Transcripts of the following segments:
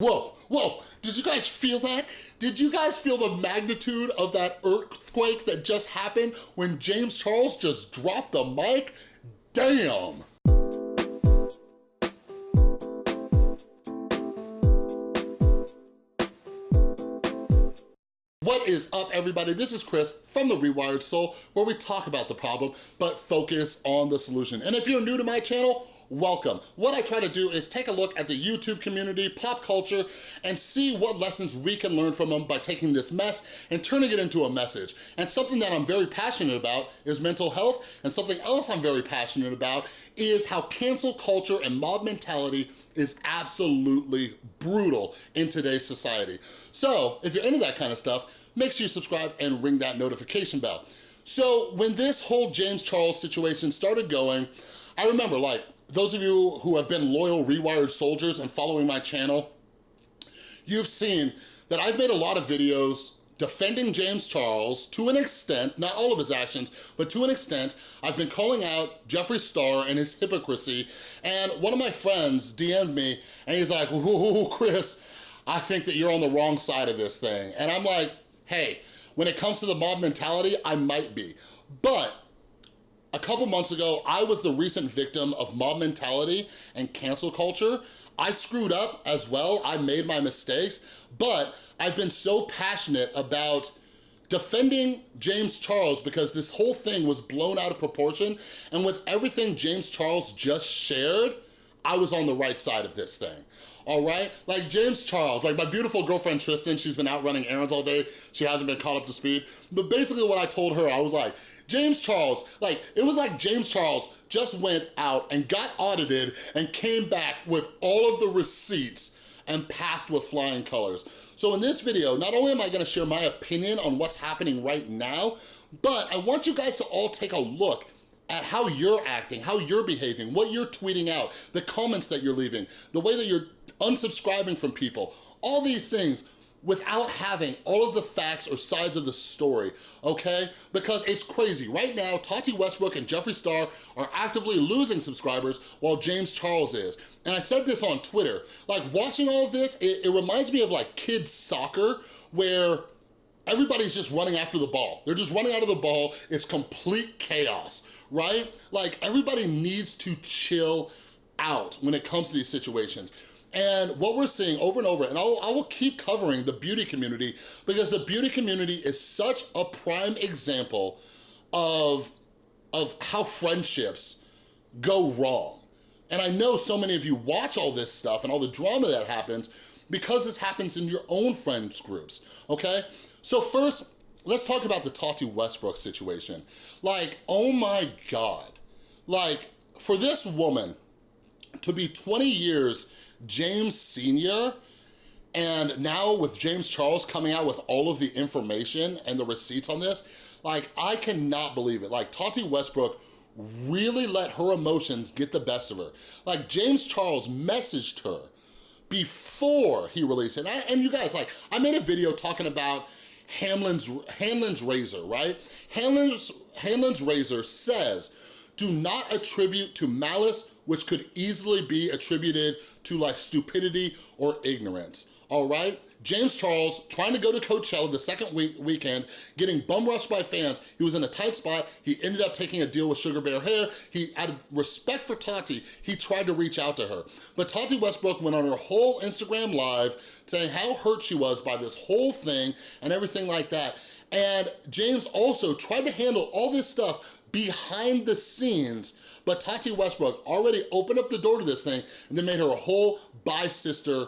Whoa, whoa, did you guys feel that? Did you guys feel the magnitude of that earthquake that just happened when James Charles just dropped the mic? Damn. What is up, everybody? This is Chris from The Rewired Soul, where we talk about the problem, but focus on the solution. And if you're new to my channel, welcome. What I try to do is take a look at the YouTube community, pop culture, and see what lessons we can learn from them by taking this mess and turning it into a message. And something that I'm very passionate about is mental health, and something else I'm very passionate about is how cancel culture and mob mentality is absolutely brutal in today's society. So if you're into that kind of stuff, make sure you subscribe and ring that notification bell. So when this whole James Charles situation started going, I remember like those of you who have been loyal Rewired soldiers and following my channel, you've seen that I've made a lot of videos defending James Charles to an extent, not all of his actions, but to an extent, I've been calling out Jeffree Star and his hypocrisy, and one of my friends DM'd me, and he's like, ooh, Chris, I think that you're on the wrong side of this thing. And I'm like, hey, when it comes to the mob mentality, I might be. But a couple months ago, I was the recent victim of mob mentality and cancel culture. I screwed up as well, I made my mistakes, but I've been so passionate about defending James Charles because this whole thing was blown out of proportion, and with everything James Charles just shared, I was on the right side of this thing all right? Like James Charles, like my beautiful girlfriend Tristan, she's been out running errands all day. She hasn't been caught up to speed. But basically what I told her, I was like, James Charles, like, it was like James Charles just went out and got audited and came back with all of the receipts and passed with flying colors. So in this video, not only am I gonna share my opinion on what's happening right now, but I want you guys to all take a look at how you're acting, how you're behaving, what you're tweeting out, the comments that you're leaving, the way that you're unsubscribing from people, all these things without having all of the facts or sides of the story, okay? Because it's crazy. Right now, Tati Westbrook and Jeffree Star are actively losing subscribers while James Charles is. And I said this on Twitter, like watching all of this, it, it reminds me of like kids soccer where everybody's just running after the ball. They're just running out of the ball. It's complete chaos, right? Like everybody needs to chill out when it comes to these situations. And what we're seeing over and over, and I'll, I will keep covering the beauty community because the beauty community is such a prime example of, of how friendships go wrong. And I know so many of you watch all this stuff and all the drama that happens because this happens in your own friends groups, okay? So first, let's talk about the Tati Westbrook situation. Like, oh my God. Like, for this woman to be 20 years James Sr., and now with James Charles coming out with all of the information and the receipts on this, like, I cannot believe it. Like, Tati Westbrook really let her emotions get the best of her. Like, James Charles messaged her before he released it. And, I, and you guys, like, I made a video talking about Hamlin's, Hanlon's razor, right? Hanlon's, Hanlon's razor says, do not attribute to malice which could easily be attributed to like stupidity or ignorance, all right? James Charles trying to go to Coachella the second week weekend, getting bum rushed by fans. He was in a tight spot. He ended up taking a deal with Sugar Bear Hair. He, out of respect for Tati, he tried to reach out to her. But Tati Westbrook went on her whole Instagram live saying how hurt she was by this whole thing and everything like that. And James also tried to handle all this stuff behind the scenes but Tati Westbrook already opened up the door to this thing and then made her a whole Bye Sister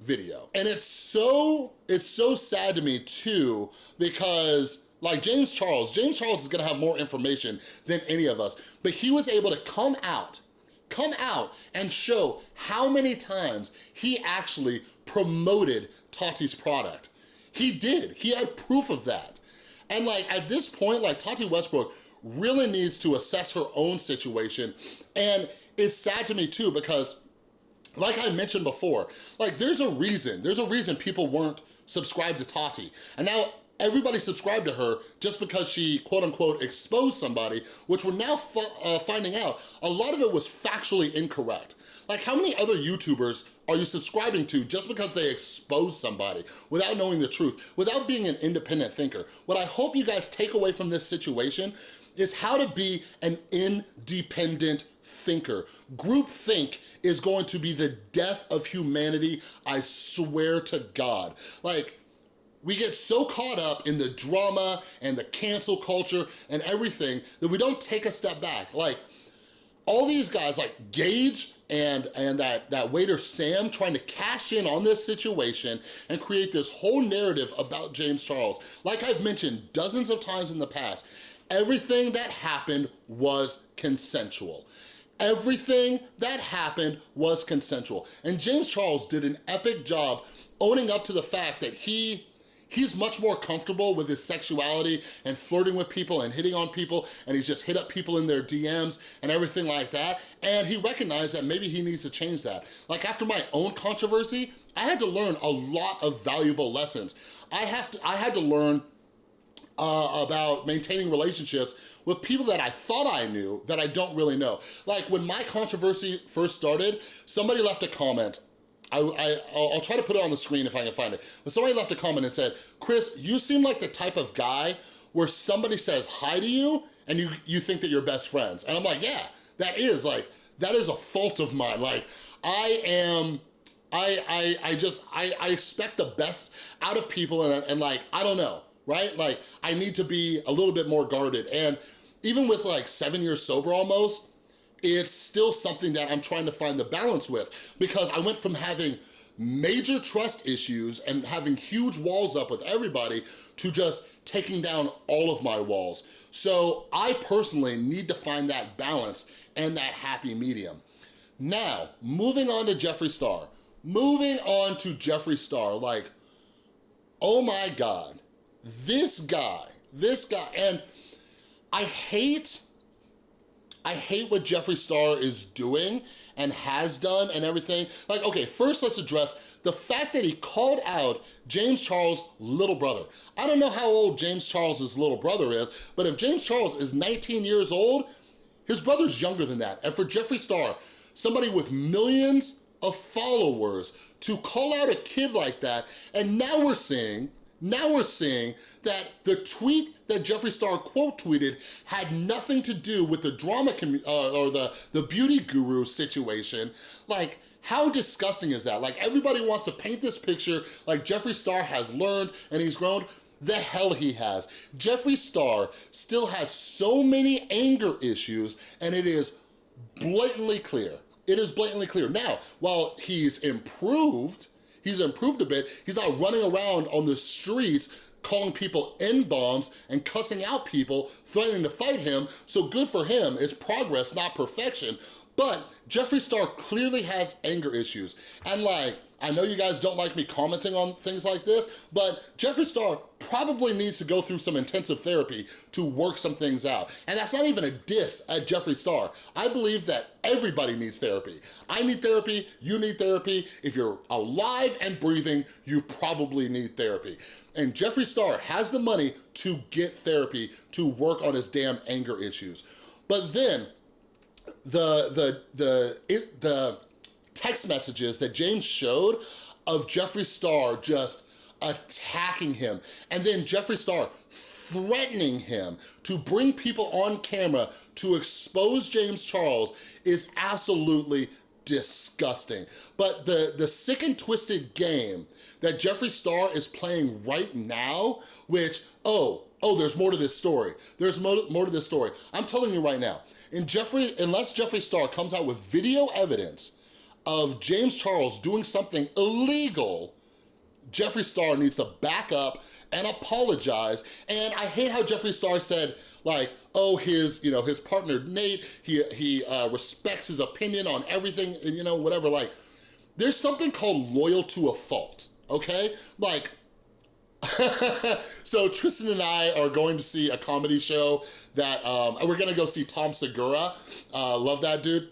video. And it's so, it's so sad to me too, because like James Charles, James Charles is gonna have more information than any of us, but he was able to come out, come out and show how many times he actually promoted Tati's product. He did, he had proof of that. And like at this point, like Tati Westbrook really needs to assess her own situation. And it's sad to me too because like I mentioned before, like there's a reason, there's a reason people weren't subscribed to Tati. And now everybody subscribed to her just because she quote unquote exposed somebody, which we're now uh, finding out, a lot of it was factually incorrect. Like how many other YouTubers are you subscribing to just because they expose somebody without knowing the truth, without being an independent thinker? What I hope you guys take away from this situation is how to be an independent thinker. Group think is going to be the death of humanity, I swear to God. Like, we get so caught up in the drama and the cancel culture and everything that we don't take a step back. Like, all these guys like Gage and, and that, that waiter Sam trying to cash in on this situation and create this whole narrative about James Charles. Like I've mentioned dozens of times in the past, everything that happened was consensual. Everything that happened was consensual. And James Charles did an epic job owning up to the fact that he He's much more comfortable with his sexuality and flirting with people and hitting on people and he's just hit up people in their DMs and everything like that. And he recognized that maybe he needs to change that. Like after my own controversy, I had to learn a lot of valuable lessons. I have to, I had to learn uh, about maintaining relationships with people that I thought I knew that I don't really know. Like when my controversy first started, somebody left a comment I, I, I'll try to put it on the screen if I can find it. But somebody left a comment and said, Chris, you seem like the type of guy where somebody says hi to you and you, you think that you're best friends. And I'm like, yeah, that is like, that is a fault of mine. Like, I am, I, I, I just, I, I expect the best out of people and, and like, I don't know, right? Like, I need to be a little bit more guarded. And even with like seven years sober almost, it's still something that I'm trying to find the balance with because I went from having major trust issues and having huge walls up with everybody to just taking down all of my walls. So I personally need to find that balance and that happy medium. Now, moving on to Jeffree Star. Moving on to Jeffree Star, like, oh my God, this guy, this guy, and I hate I hate what Jeffree Star is doing and has done and everything. Like, okay, first let's address the fact that he called out James Charles' little brother. I don't know how old James Charles' little brother is, but if James Charles is 19 years old, his brother's younger than that. And for Jeffree Star, somebody with millions of followers to call out a kid like that, and now we're seeing now we're seeing that the tweet that Jeffree Star quote tweeted had nothing to do with the drama uh, or the, the beauty guru situation. Like, how disgusting is that? Like, everybody wants to paint this picture like Jeffree Star has learned and he's grown. The hell he has. Jeffree Star still has so many anger issues and it is blatantly clear. It is blatantly clear. Now, while he's improved, He's improved a bit. He's not running around on the streets calling people N-bombs and cussing out people, threatening to fight him, so good for him. It's progress, not perfection. But Jeffree Star clearly has anger issues. And like, I know you guys don't like me commenting on things like this, but Jeffree Star probably needs to go through some intensive therapy to work some things out. And that's not even a diss at Jeffree Star. I believe that everybody needs therapy. I need therapy, you need therapy. If you're alive and breathing, you probably need therapy. And Jeffree Star has the money to get therapy to work on his damn anger issues. But then, the, the, the, it, the, text messages that James showed of Jeffree Star just attacking him. And then Jeffree Star threatening him to bring people on camera to expose James Charles is absolutely disgusting. But the, the sick and twisted game that Jeffree Star is playing right now, which, oh, oh, there's more to this story. There's more, more to this story. I'm telling you right now, in Jeffree, unless Jeffree Star comes out with video evidence of James Charles doing something illegal, Jeffree Star needs to back up and apologize. And I hate how Jeffree Star said, like, oh, his, you know, his partner Nate, he, he uh, respects his opinion on everything, and you know, whatever. Like, there's something called loyal to a fault, okay? Like, so Tristan and I are going to see a comedy show that, um, we're gonna go see Tom Segura. Uh, love that dude.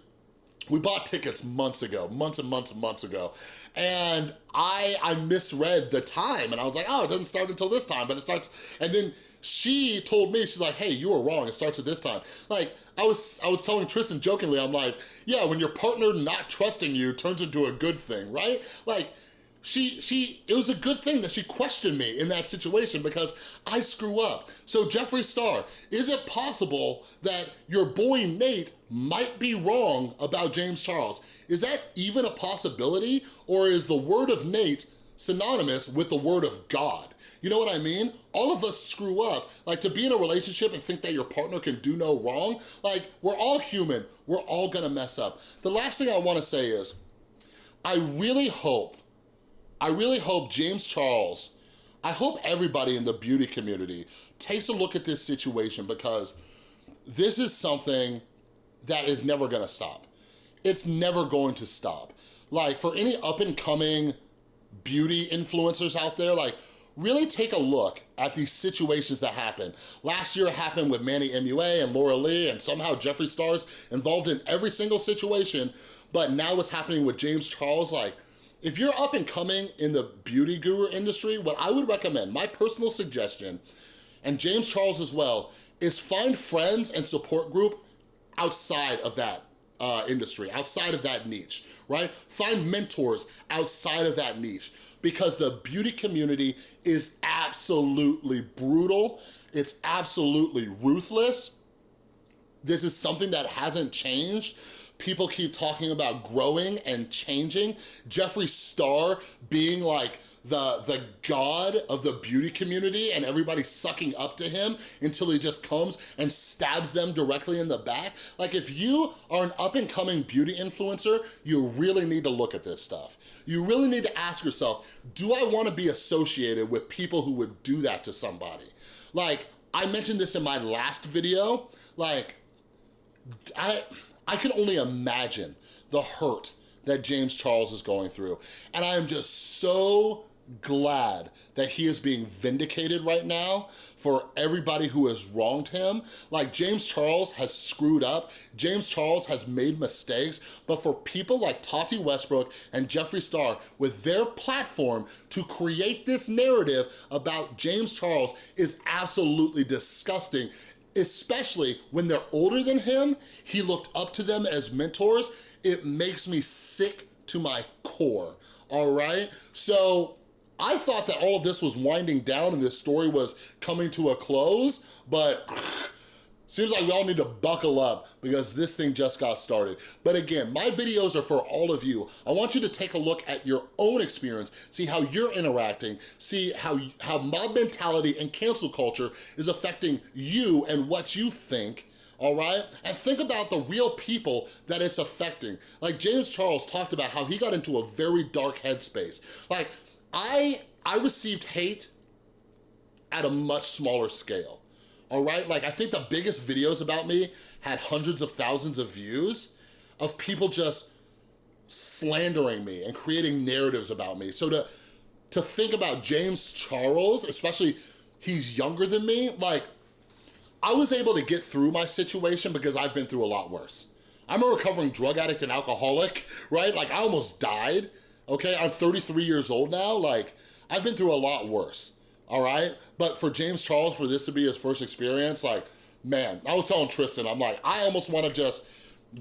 We bought tickets months ago, months and months and months ago. And I, I misread the time and I was like, oh, it doesn't start until this time, but it starts, and then she told me, she's like, hey, you were wrong, it starts at this time. Like, I was, I was telling Tristan jokingly, I'm like, yeah, when your partner not trusting you turns into a good thing, right? Like, she, she, it was a good thing that she questioned me in that situation because I screw up. So Jeffree Star, is it possible that your boy Nate might be wrong about James Charles? Is that even a possibility? Or is the word of Nate synonymous with the word of God? You know what I mean? All of us screw up. Like to be in a relationship and think that your partner can do no wrong, like we're all human. We're all gonna mess up. The last thing I wanna say is, I really hope, I really hope James Charles, I hope everybody in the beauty community takes a look at this situation because this is something that is never gonna stop. It's never going to stop. Like for any up and coming beauty influencers out there, like really take a look at these situations that happen. Last year it happened with Manny MUA and Laura Lee and somehow Jeffree Star's involved in every single situation, but now what's happening with James Charles, like, if you're up and coming in the beauty guru industry, what I would recommend, my personal suggestion, and James Charles as well, is find friends and support group outside of that uh, industry, outside of that niche, right? Find mentors outside of that niche because the beauty community is absolutely brutal. It's absolutely ruthless. This is something that hasn't changed. People keep talking about growing and changing. Jeffree Star being like the, the god of the beauty community and everybody sucking up to him until he just comes and stabs them directly in the back. Like if you are an up and coming beauty influencer, you really need to look at this stuff. You really need to ask yourself, do I wanna be associated with people who would do that to somebody? Like, I mentioned this in my last video, like, I, I can only imagine the hurt that James Charles is going through. And I am just so glad that he is being vindicated right now for everybody who has wronged him. Like James Charles has screwed up, James Charles has made mistakes, but for people like Tati Westbrook and Jeffree Star with their platform to create this narrative about James Charles is absolutely disgusting especially when they're older than him, he looked up to them as mentors. It makes me sick to my core, all right? So I thought that all of this was winding down and this story was coming to a close, but Seems like we all need to buckle up because this thing just got started. But again, my videos are for all of you. I want you to take a look at your own experience, see how you're interacting, see how, how mob mentality and cancel culture is affecting you and what you think all right? And think about the real people that it's affecting. Like James Charles talked about how he got into a very dark headspace. Like, I, I received hate at a much smaller scale, all right? Like, I think the biggest videos about me had hundreds of thousands of views of people just slandering me and creating narratives about me. So to, to think about James Charles, especially he's younger than me, like, I was able to get through my situation because I've been through a lot worse. I'm a recovering drug addict and alcoholic, right? Like I almost died okay? I'm 33 years old now, like, I've been through a lot worse, all right? But for James Charles, for this to be his first experience, like, man, I was telling Tristan, I'm like, I almost wanna just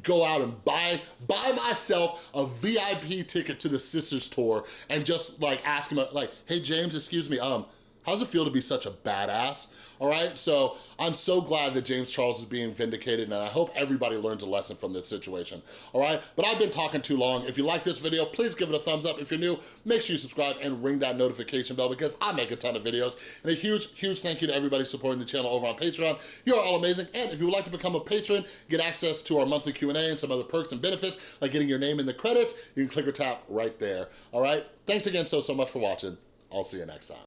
go out and buy buy myself a VIP ticket to the Sisters Tour and just like ask him, like, hey, James, excuse me, um, how's it feel to be such a badass? all right? So I'm so glad that James Charles is being vindicated and I hope everybody learns a lesson from this situation, all right? But I've been talking too long. If you like this video, please give it a thumbs up. If you're new, make sure you subscribe and ring that notification bell because I make a ton of videos. And a huge, huge thank you to everybody supporting the channel over on Patreon. You're all amazing. And if you would like to become a patron, get access to our monthly Q&A and some other perks and benefits, like getting your name in the credits, you can click or tap right there, all right? Thanks again so, so much for watching. I'll see you next time.